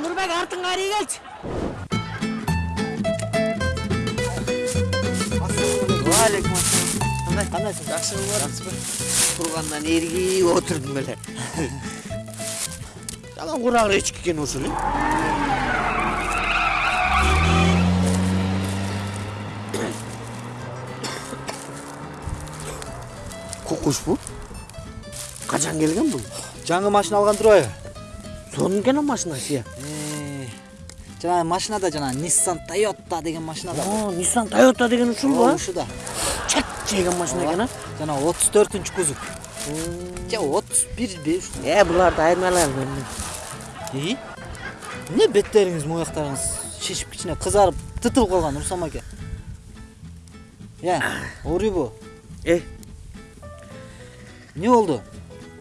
нурбек артыңа карай келчи Алейкум ассалам. Кандай? кандайсың Жакшы кылып Тургандан эргип отурдум эле. жаман курагыр эчки экен ушул качан келген бул жаңы машина алган турбайбы экен машинасы я жанагы машинада жана nissan toyota деген машина да О, Nissan Toyota деген ушул ба? ушуда Чат жеген машина экен а. жана отуз төртүнчү кузов же отуз бирби ушул Э, буларды айырмайлайм мен. и эмне беттериңиз мояктарыңыз шишип кичине кызарып тытылып калган руслан аке э ооруйбу Э, эмне болду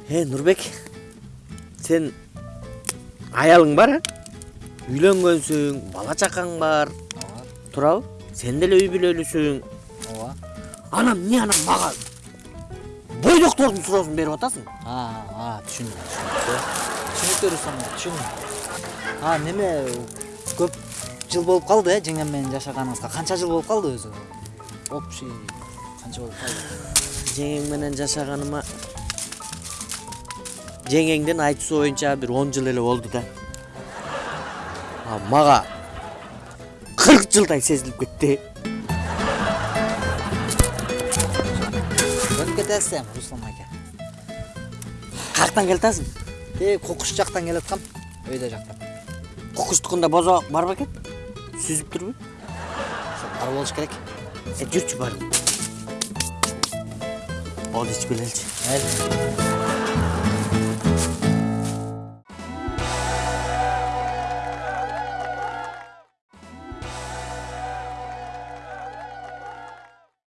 э, Нурбек. Сен аялың бар, а? Үйлөнгөнсүң, бала чакаң бар. ооба Турабы? Сен деле үй бүлөлүсүң. ооба Анан эмне анан мага бойдоктордун суроосун берип атасың? а а түшүндүм түшүнүктүү аке түшүндүм а неме көп жыл болуп калды э жеңем менен жашаганыңызга канча жыл болуп калды өзү общий канча болуп калды Жеңең менен жашаганыма жеңеңдин айтуусу боюнча бир 10 жыл эле болду да. А мага 40 жылдай сезилип кетти. көнүп кетесиз эми руслан аке Каяктан келатасың? тээ кокуш жактан келаткам өйдө жактан Кокуштукунда бозо бар бекен? Сүзүп турбу? бар болуш керек жүрчү бар. Ол ичип келеличи. mayli